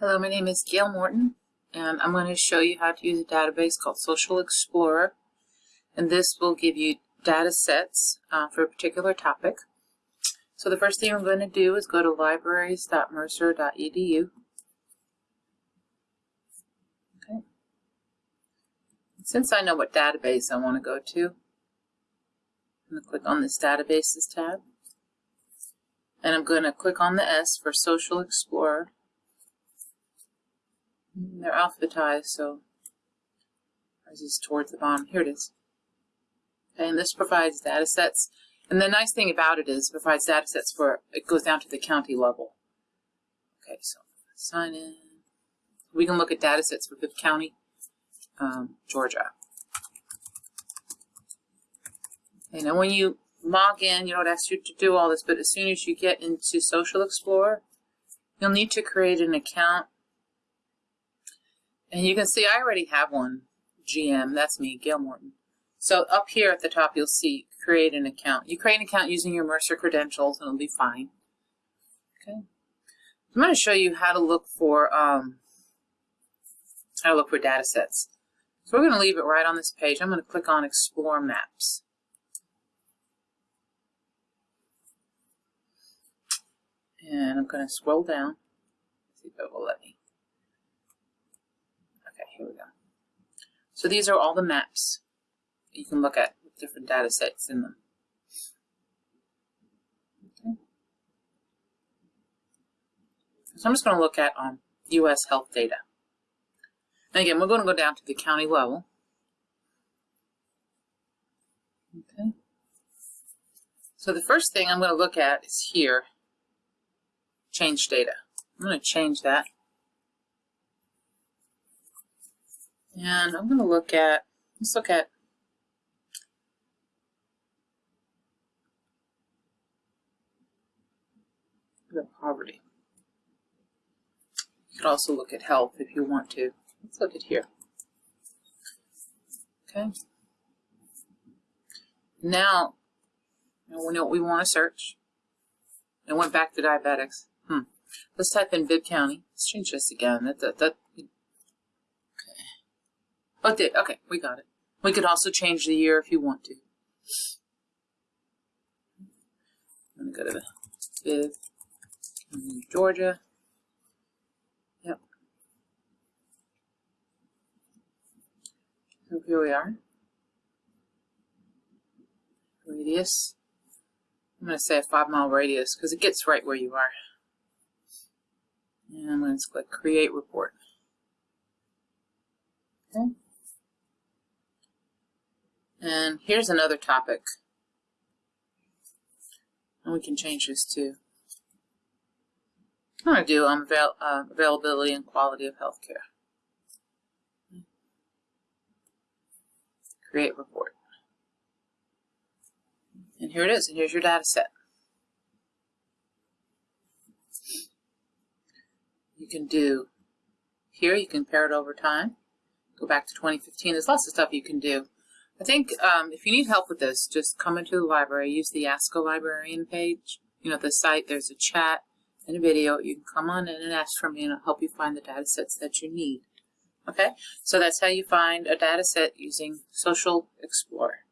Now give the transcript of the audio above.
Hello, my name is Gail Morton, and I'm going to show you how to use a database called Social Explorer. And this will give you data sets uh, for a particular topic. So the first thing I'm going to do is go to libraries.mercer.edu. Okay. Since I know what database I want to go to, I'm going to click on this Databases tab. And I'm going to click on the S for Social Explorer. They're alphabetized, so ours is towards the bottom. Here it is. Okay, and this provides data sets. And the nice thing about it is it provides data sets for, it goes down to the county level. Okay, so sign in. We can look at data sets for Bibb County, um, Georgia. Okay, now when you log in, you don't ask you to do all this, but as soon as you get into Social Explorer, you'll need to create an account and you can see I already have one, GM, that's me, Gail Morton. So up here at the top, you'll see create an account. You create an account using your Mercer credentials and it'll be fine. Okay. I'm going to show you how to look for, um, how to look for data sets. So we're going to leave it right on this page. I'm going to click on Explore Maps. And I'm going to scroll down. See if it will let me. Here we go. So these are all the maps you can look at with different data sets in them. Okay. So I'm just going to look at um, U.S. health data. And again, we're going to go down to the county level. Okay. So the first thing I'm going to look at is here, change data. I'm going to change that And I'm going to look at, let's look at the poverty. You could also look at health if you want to. Let's look at here. Okay. Now, now we know what we want to search. It went back to diabetics. Hmm. Let's type in Bibb County. Let's change this again. That, that, that Oh, did. Okay, we got it. We could also change the year if you want to. I'm going to go to the Bibb, Georgia. Yep. So here we are. Radius. I'm going to say a five mile radius because it gets right where you are. And I'm going to click create report. Okay. And here's another topic. And we can change this too. I'm going to do um, avail uh, availability and quality of healthcare. Create report. And here it is, and here's your data set. You can do here, you can pair it over time. Go back to 2015. There's lots of stuff you can do. I think um, if you need help with this, just come into the library, use the Ask a Librarian page. You know, the site, there's a chat and a video. You can come on in and ask for me and I'll help you find the data sets that you need. Okay, so that's how you find a data set using Social Explorer.